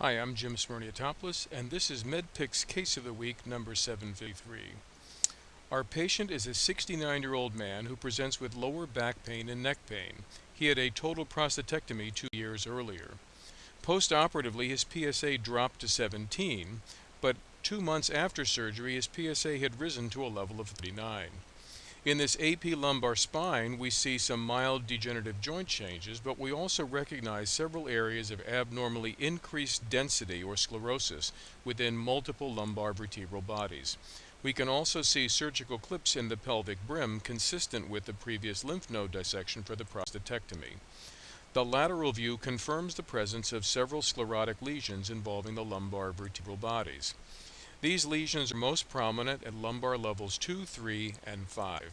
Hi, I'm Jim Smirniotopoulos, and this is MedPix Case of the Week number 753. Our patient is a 69-year-old man who presents with lower back pain and neck pain. He had a total prostatectomy two years earlier. Post-operatively, his PSA dropped to 17, but two months after surgery, his PSA had risen to a level of 39. In this AP lumbar spine, we see some mild degenerative joint changes, but we also recognize several areas of abnormally increased density or sclerosis within multiple lumbar vertebral bodies. We can also see surgical clips in the pelvic brim consistent with the previous lymph node dissection for the prostatectomy. The lateral view confirms the presence of several sclerotic lesions involving the lumbar vertebral bodies. These lesions are most prominent at lumbar levels 2, 3, and 5.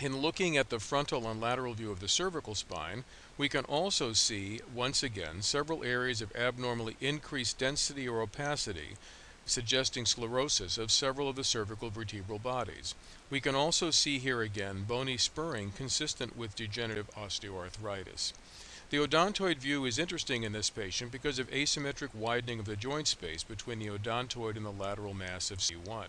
In looking at the frontal and lateral view of the cervical spine, we can also see, once again, several areas of abnormally increased density or opacity, suggesting sclerosis of several of the cervical vertebral bodies. We can also see here again bony spurring consistent with degenerative osteoarthritis. The odontoid view is interesting in this patient because of asymmetric widening of the joint space between the odontoid and the lateral mass of C1.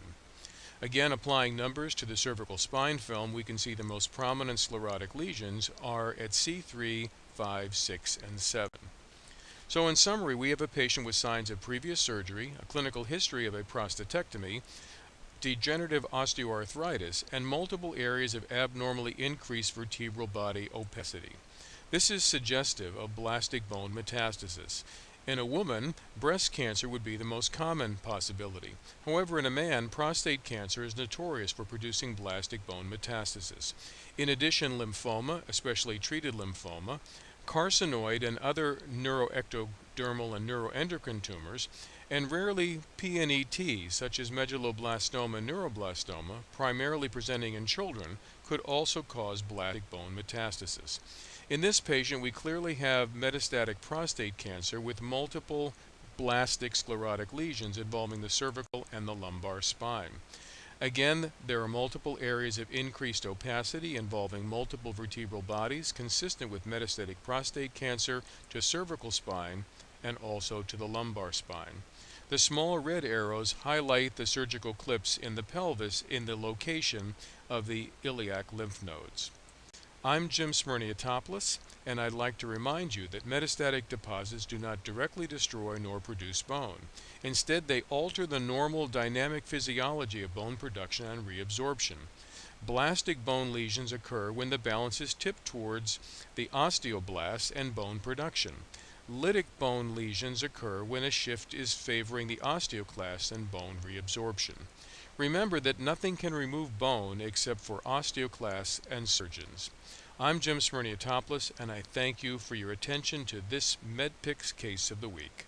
Again, applying numbers to the cervical spine film, we can see the most prominent sclerotic lesions are at C3, 5, 6, and 7. So in summary, we have a patient with signs of previous surgery, a clinical history of a prostatectomy, degenerative osteoarthritis, and multiple areas of abnormally increased vertebral body opacity. This is suggestive of blastic bone metastasis. In a woman, breast cancer would be the most common possibility. However, in a man, prostate cancer is notorious for producing blastic bone metastasis. In addition, lymphoma, especially treated lymphoma, carcinoid and other neuroectodermal and neuroendocrine tumors, and rarely PNET, such as medulloblastoma and neuroblastoma, primarily presenting in children, could also cause blastic bone metastasis. In this patient, we clearly have metastatic prostate cancer with multiple blastic sclerotic lesions involving the cervical and the lumbar spine. Again, there are multiple areas of increased opacity involving multiple vertebral bodies consistent with metastatic prostate cancer to cervical spine and also to the lumbar spine. The small red arrows highlight the surgical clips in the pelvis in the location of the iliac lymph nodes. I'm Jim Smirniotopoulos, and I'd like to remind you that metastatic deposits do not directly destroy nor produce bone. Instead, they alter the normal dynamic physiology of bone production and reabsorption. Blastic bone lesions occur when the balance is tipped towards the osteoblasts and bone production. Lytic bone lesions occur when a shift is favoring the osteoclasts and bone reabsorption. Remember that nothing can remove bone except for osteoclasts and surgeons. I'm Jim Smirniotopoulos, and I thank you for your attention to this MedPix Case of the Week.